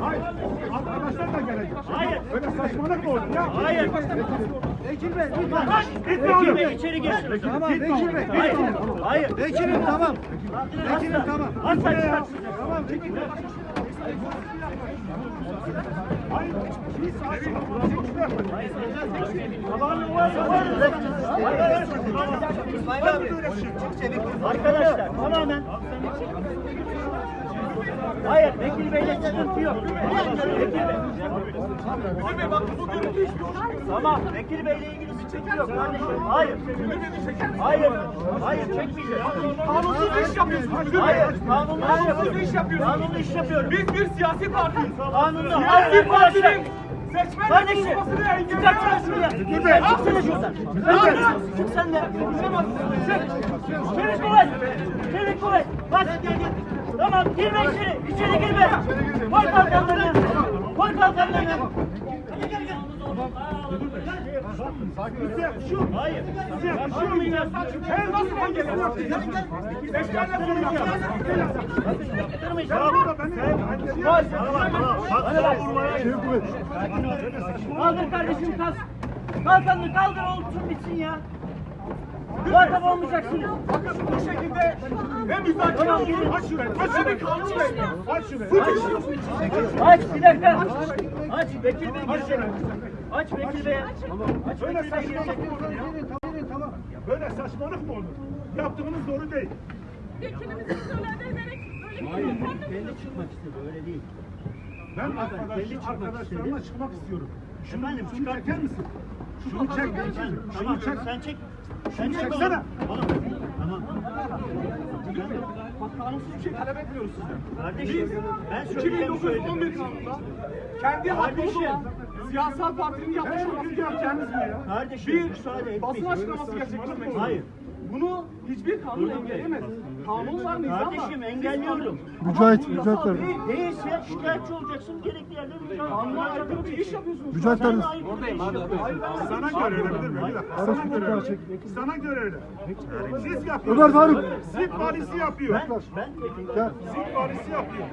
Hayır. Arkadaşlar da gelecek. Hayır. Böyle saçmalık mı olur ya? Hayır. Vekil Bey lütfen. Vekil oğlum. Bey içeri girsin. Tamam Vekil Bey. Hayır. Hayır. Vekilim tamam. Vekilim tamam. Asla çıkarsın. Tamam. Hayır. Arkadaşlar tamamen Hayır, Vekil Bey'le sıkıntı yok. Vekil Bey. Tamam, Vekil Bey'le ilgili sıkıntı yok kardeşim. Hayır. Hayır. Hayır, çekmeyeceğiz. Kanunsuz iş yapıyorsunuz. bey. Hayır, kanunlu iş yapıyorsunuz. Kanunlu iş yapıyorum. Biz bir siyasi partiyiz. Kanunlu. Siyasi partinin seçmen Kardeşim, ya. engelleyen Dur be, şuradan. Çık, çık sen de. Çık. Çevik kuvvet. Çevik kuvvet. Bas. Girme içeri. İçeri girme. Koy kalkanlarını. Koy kalkanlarını. Şu. Hayır. Yapılmayacak. Sen nasıl engelliyorsun? Seçmenle konuşuyorsun. Kaldır kardeşim kas. Kalkanını kaldır olsun bitsin ya. Muhatap olmayacaksınız. Bakın bu şekilde ne müzakere olur. Aç şurayı. Aç şurayı. Aç şurayı. Aç bir dakika. Aç Vekil Bey girecek. Aç Vekil Bey. Aç Böyle saçmalık girecek. mı olur? Tamam. Böyle saçmalık mı olur? Yaptığınız doğru değil. Vekilimizi söyledi ederek yapardı. Kendi çıkmak istedi öyle değil. Ben Kendi arkadaş, çıkmak arkadaşlarımla istedi. çıkmak istiyorum. Şunu, Efendim, şunu çıkar çeker misin? Şunu çek. Tamam Şunu çek. sen çek. Sen çek çeksene. oğlum. Tamam. Bak kanunsuz bir şey talep etmiyoruz sizden. Kardeşim ben söyleyeceğim 2911 kanununda kendi hakkımız olan siyasal partinin yapmış olması gereken Kardeşim bir müsaade etmeyin. basın açıklaması gerçekleştirmek. Hayır. Bunu hiçbir kanun engelleyemez. Kanun var, nizam var. Kardeşim engelliyorum. Mücahit, Mücahit değil. Değilse şikayetçi olacaksın. Gerekli yerde Kanuna aykırı bir iş yapıyorsunuz. Mücahit bir iş yapıyorsun. Sana göre öyle bilir mi? Bir dakika. Sana göre öyle. Sana göre öyle. Siz yapıyorsunuz. Ömer Faruk. Siz valisi yapıyor. Ben, ben. Siz valisi yapıyor.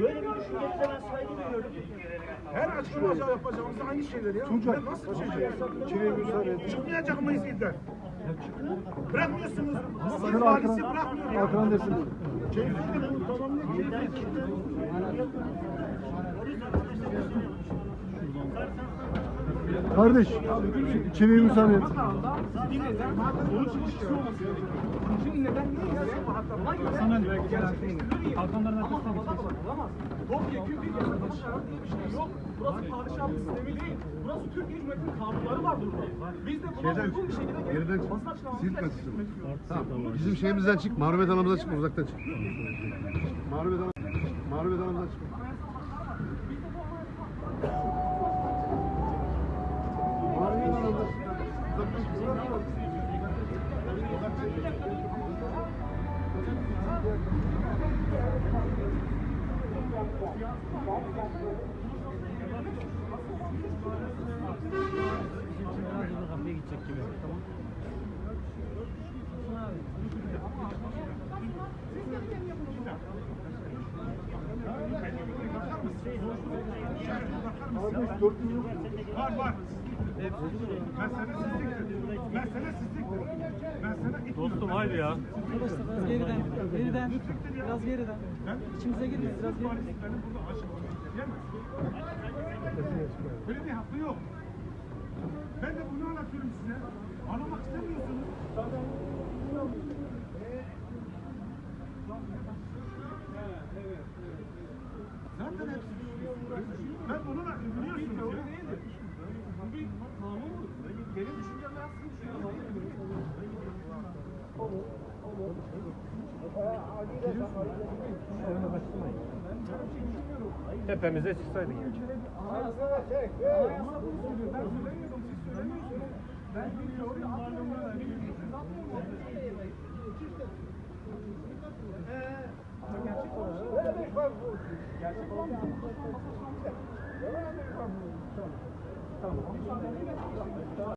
böyle bir düşüncenize ben saygı duyuyorum. Her açıklama yapacağımız aynı şeyler ya. Tuncay. Nasıl bir şey? Çıkmayacak mıyız ilden? Bırakmıyorsunuz. Siz valisi bırakmıyor arkadan desin. Keyifli bunu tamamlayın. Kardeş, çileyi müsaade et. Şimdi neden Sana Kalkanların arkasına olamaz. Topyekun bir yasaklamış karar diye bir şey yok. Burası padişahlık sistemi değil. Burası Türkiye Cumhuriyeti'nin kanunları var burada. Biz de buna uygun bir şekilde Geriden basın açıklaması silme gerçekleştirmek istiyoruz. Tamam. Bizim şeyimizden çık. Mağrubiyet alanımızdan çıkma. Uzaktan çık. Mağrubiyet alan. Mağrubiyet alanımızdan çıkma. Mağrubiyet Var var. Mesele sizliktir. Mesele sizliktir. Mesele Dostum haydi ya. Biraz geriden, geriden, biraz geriden. İçimize girin, biraz geriden. Burada aşık. Böyle bir hakkı yok. Ben de bunu anlatıyorum size. Anlamak istemiyorsunuz. Zaten hepsi Ben bunu biliyorsunuz ya. Bu bir Benim düşüncemden sizin düşünceniz. Tepemize çıksaydın ya. Ben. Ben anlamıyorum. Siz anlamıyorsunuz. Ama gerçek olan Gerçek olan Tamam. 감사합니다.